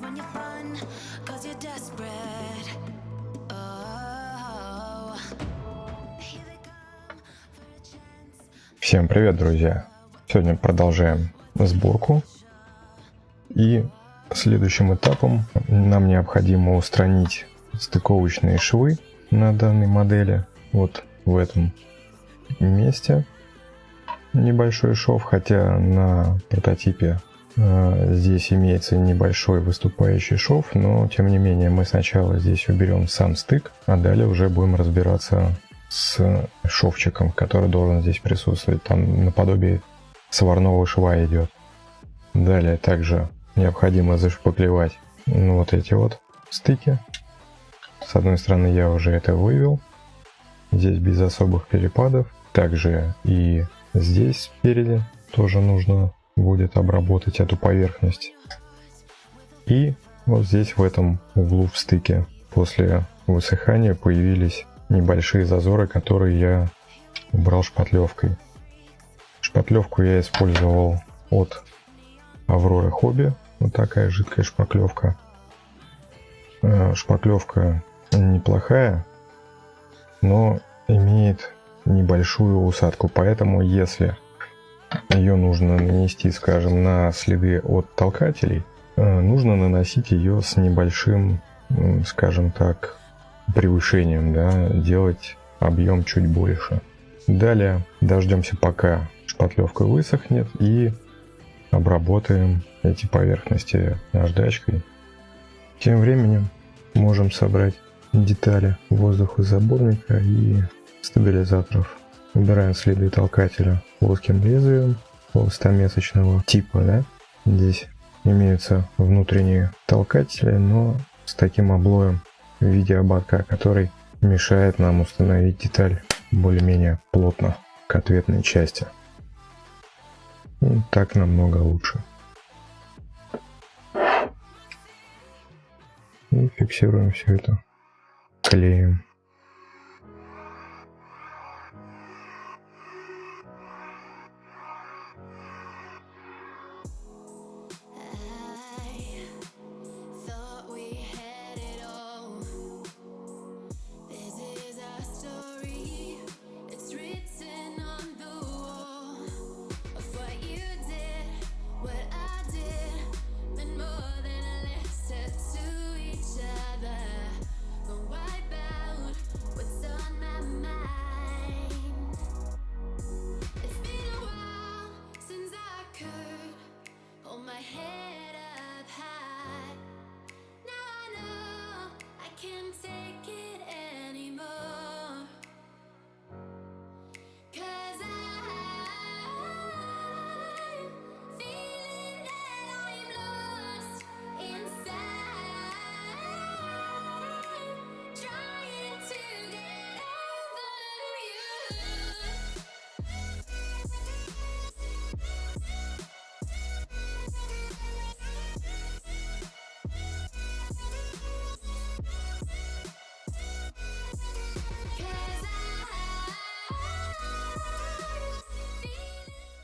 when you're fun, cause you're desperate. Oh. Всем привет, друзья! Сегодня продолжаем сборку. И следующим этапом нам необходимо устранить стыковочные швы на данной модели. Вот в этом месте небольшой шов, хотя на прототипе здесь имеется небольшой выступающий шов, но тем не менее мы сначала здесь уберем сам стык, а далее уже будем разбираться с шовчиком, который должен здесь присутствовать. Там наподобие сварного шва идет. Далее также необходимо зашпаклевать вот эти вот стыки. С одной стороны я уже это вывел. Здесь без особых перепадов. Также и здесь спереди тоже нужно будет обработать эту поверхность. И вот здесь в этом углу в стыке после высыхания появились небольшие зазоры, которые я убрал шпатлевкой. Шпатлевку я использовал от Авроры Хобби. Вот такая жидкая шпаклевка. Э, Шпаклевка неплохая, но имеет небольшую усадку. Поэтому если ее нужно нанести, скажем, на следы от толкателей, э, нужно наносить ее с небольшим, скажем так, превышением, да, делать объем чуть больше. Далее дождемся, пока шпатлевка высохнет и обработаем эти поверхности наждачкой. Тем временем можем собрать детали воздухозаборника и стабилизаторов. Убираем следы толкателя плоским лезвием полустомесочного типа. Да? Здесь имеются внутренние толкатели, но с таким облоем в виде ободка, который мешает нам установить деталь более-менее плотно к ответной части. Ну, так намного лучше. И фиксируем все это клеем.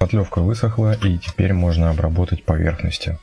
Шпатлевка высохла и теперь можно обработать поверхности.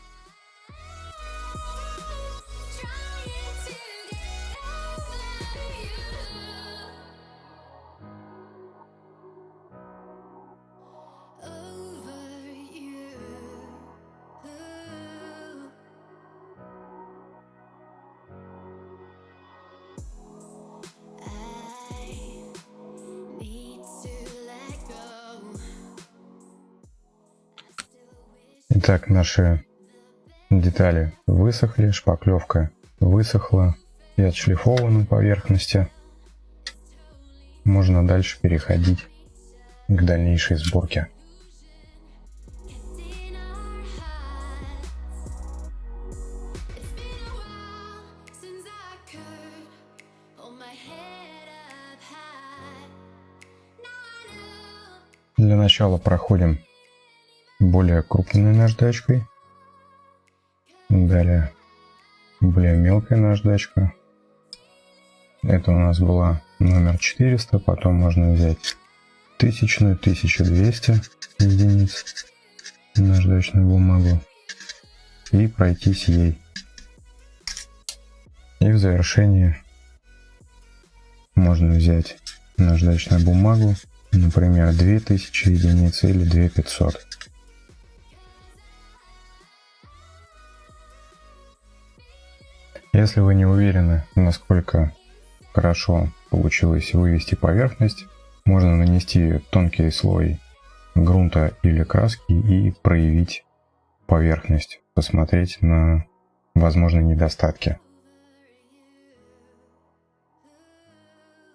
Наши детали высохли, шпаклевка высохла и отшлифованы поверхности. Можно дальше переходить к дальнейшей сборке. Для начала проходим более крупной наждачкой. Далее более мелкая наждачка. Это у нас была номер 400, потом можно взять тысячную, 1200 единиц наждачную бумагу и пройтись ей И в завершении можно взять наждачную бумагу, например, 2000 единиц или 2500. Если вы не уверены, насколько хорошо получилось вывести поверхность, можно нанести тонкий слой грунта или краски и проявить поверхность, посмотреть на возможные недостатки.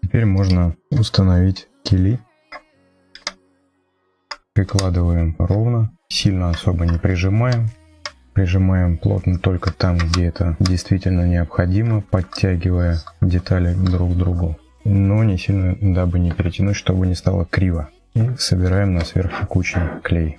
Теперь можно установить кили. Прикладываем ровно, сильно особо не прижимаем. Прижимаем плотно только там, где это действительно необходимо, подтягивая детали друг к другу. Но не сильно, дабы не перетянуть, чтобы не стало криво. И собираем на сверхтекучий клей.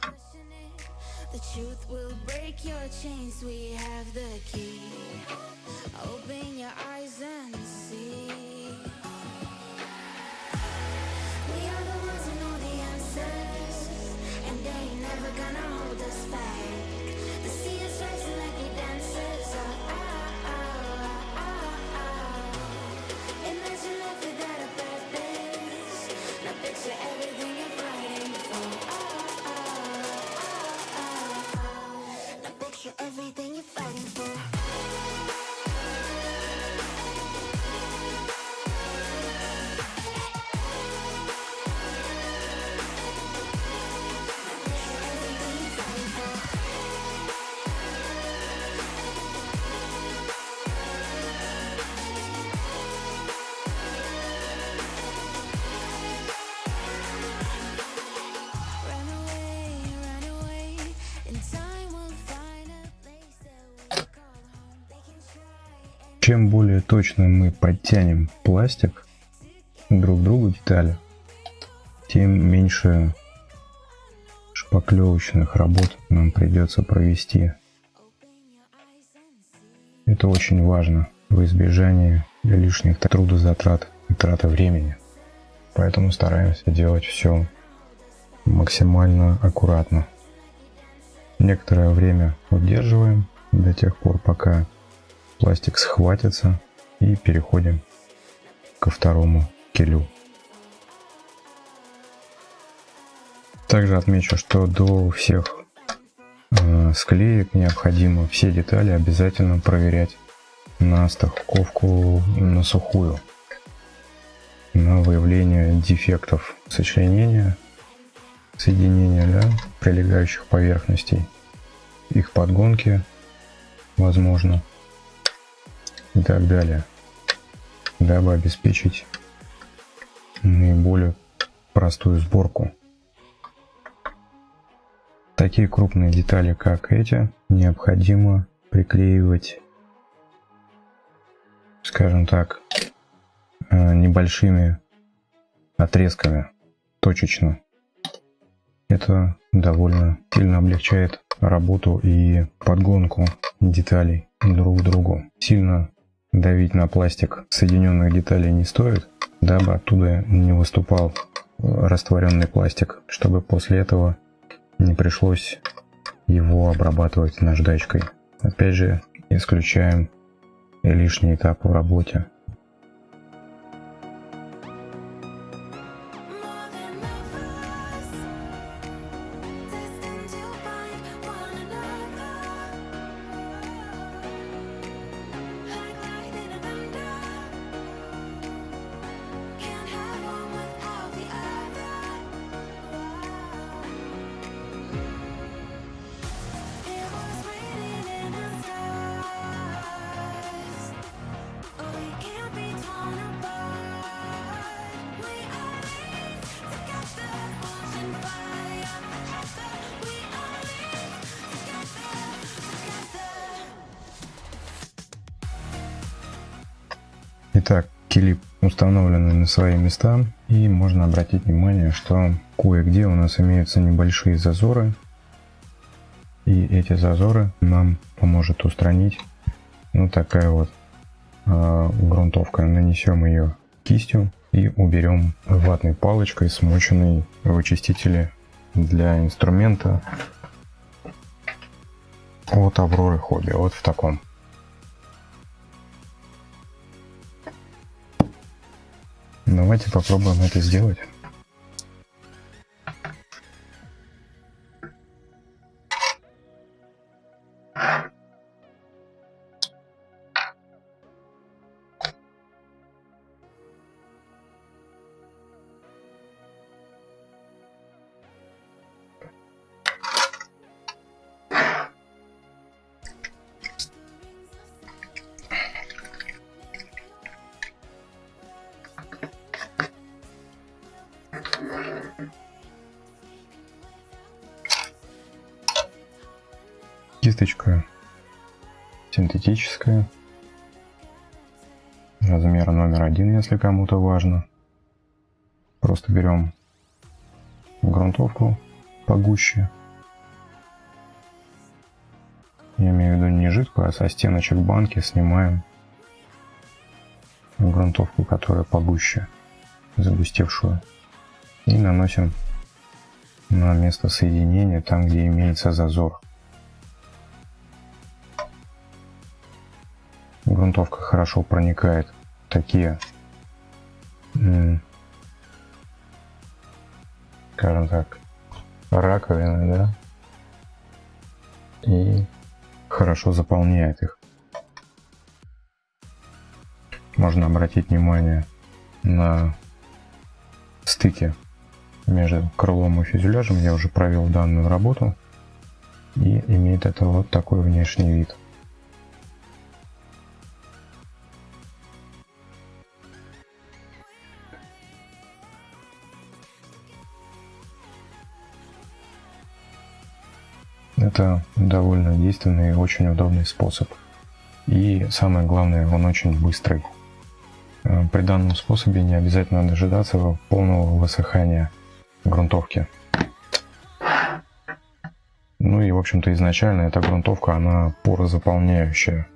Чем более точно мы подтянем пластик друг к другу детали, тем меньше шпаклевочных работ нам придется провести. Это очень важно в избежании лишних трудозатрат и траты времени. Поэтому стараемся делать все максимально аккуратно. Некоторое время удерживаем до тех пор, пока пластик схватится и переходим ко второму килю. Также отмечу, что до всех э, склеек необходимо все детали обязательно проверять на стыковку на сухую, на выявление дефектов сочленения, соединения да, прилегающих поверхностей, их подгонки возможно и так далее, дабы обеспечить наиболее простую сборку. Такие крупные детали, как эти, необходимо приклеивать, скажем так, э, небольшими отрезками, точечно. Это довольно сильно облегчает работу и подгонку деталей друг к другу. Сильно давить на пластик соединенных деталей не стоит, дабы оттуда не выступал растворенный пластик, чтобы после этого не пришлось его обрабатывать наждачкой. Опять же, исключаем лишний этап в работе. Итак, клип установлены на свои места и можно обратить внимание, что кое-где у нас имеются небольшие зазоры и эти зазоры нам поможет устранить ну такая вот э, грунтовка. Нанесем ее кистью и уберем ватной палочкой, смоченной в очистителе для инструмента от Авроры Хобби, вот в таком. Давайте попробуем это сделать. Кисточка синтетическая. Размер номер один, если кому-то важно. Просто берем грунтовку погуще. Я имею в виду не жидкую, а со стеночек банки снимаем грунтовку, которая погуще, загустевшую. И наносим на место соединения, там где имеется зазор. Грунтовка хорошо проникает такие, скажем так, раковины, да, и хорошо заполняет их. Можно обратить внимание на стыки между крылом и фюзеляжем. Я уже провел данную работу и имеет это вот такой внешний вид. Это довольно действенный и очень удобный способ. И самое главное, он очень быстрый. Э, при данном способе не обязательно дожидаться полного высыхания грунтовки. Ну и, в общем-то, изначально эта грунтовка, она порозаполняющая.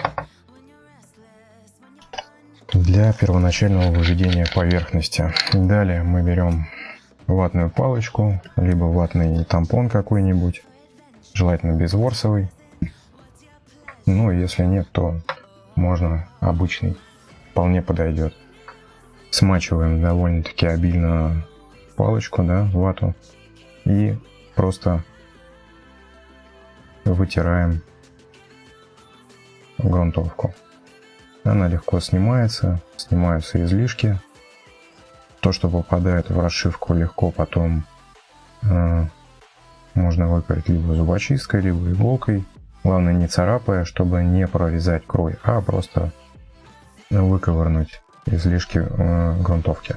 Для первоначального выведения поверхности. Далее мы берем ватную палочку, либо ватный тампон какой-нибудь желательно безворсовый. Ну, если нет, то можно обычный, вполне подойдет. Смачиваем довольно-таки обильно палочку, да, вату, и просто вытираем грунтовку. Она легко снимается, снимаются излишки. То, что попадает в расшивку, легко потом э, можно выпарить либо зубочисткой, либо иголкой. Главное не царапая, чтобы не прорезать крой, а просто выковырнуть излишки э, грунтовки.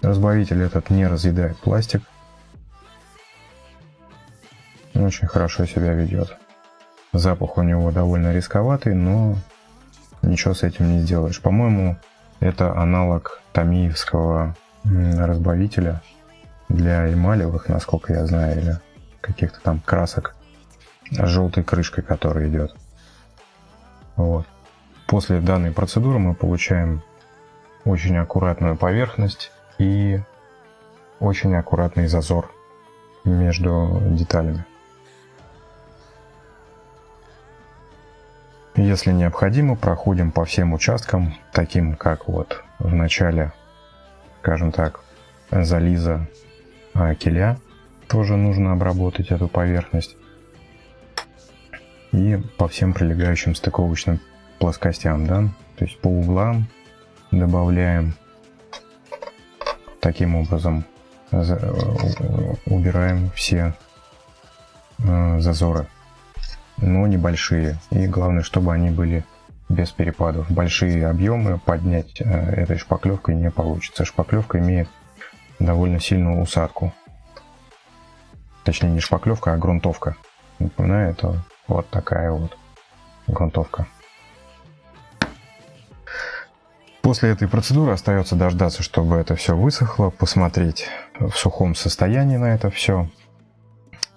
Разбавитель этот не разъедает пластик. Очень хорошо себя ведет. Запах у него довольно рисковатый, но ничего с этим не сделаешь. По-моему, это аналог тамиевского разбавителя для эмалевых, насколько я знаю, или каких-то там красок с желтой крышкой, которая идет. Вот. После данной процедуры мы получаем очень аккуратную поверхность и очень аккуратный зазор между деталями. Если необходимо, проходим по всем участкам, таким как вот в начале, скажем так, зализа киля тоже нужно обработать эту поверхность. И по всем прилегающим стыковочным плоскостям, да, то есть по углам добавляем таким образом убираем все э, зазоры, но небольшие. И главное, чтобы они были без перепадов. Большие объемы поднять э, этой шпаклевкой не получится. Шпаклевка имеет довольно сильную усадку. Точнее, не шпаклевка, а грунтовка. Напоминаю, это вот такая вот грунтовка. После этой процедуры остается дождаться, чтобы это все высохло, посмотреть в сухом состоянии на это все.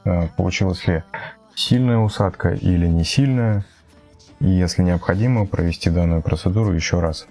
Э, получилась ли сильная усадка или не сильная. И если необходимо, провести данную процедуру еще раз.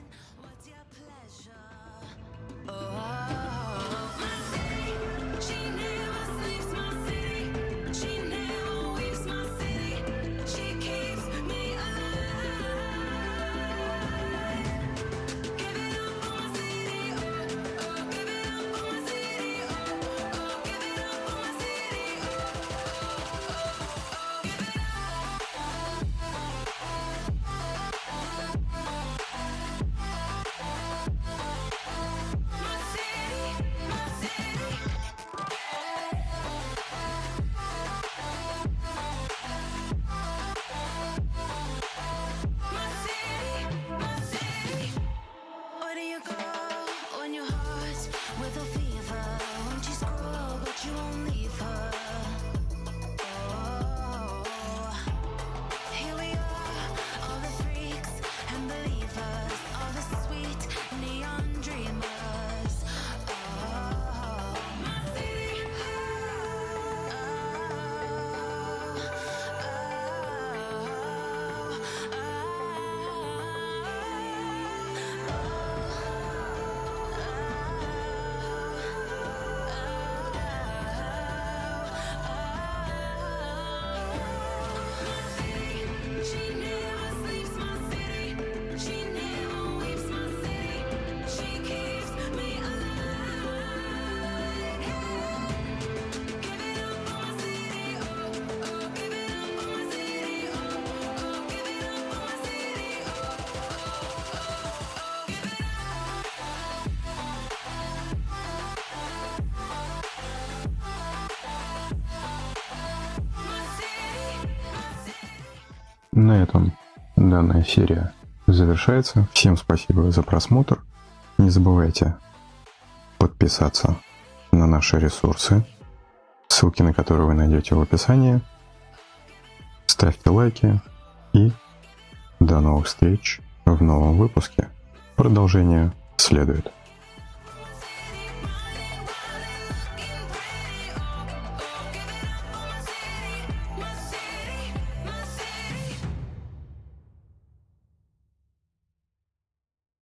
На этом данная серия завершается. Всем спасибо за просмотр. Не забывайте подписаться на наши ресурсы, ссылки на которые вы найдете в описании. Ставьте лайки и до новых встреч в новом выпуске. Продолжение следует.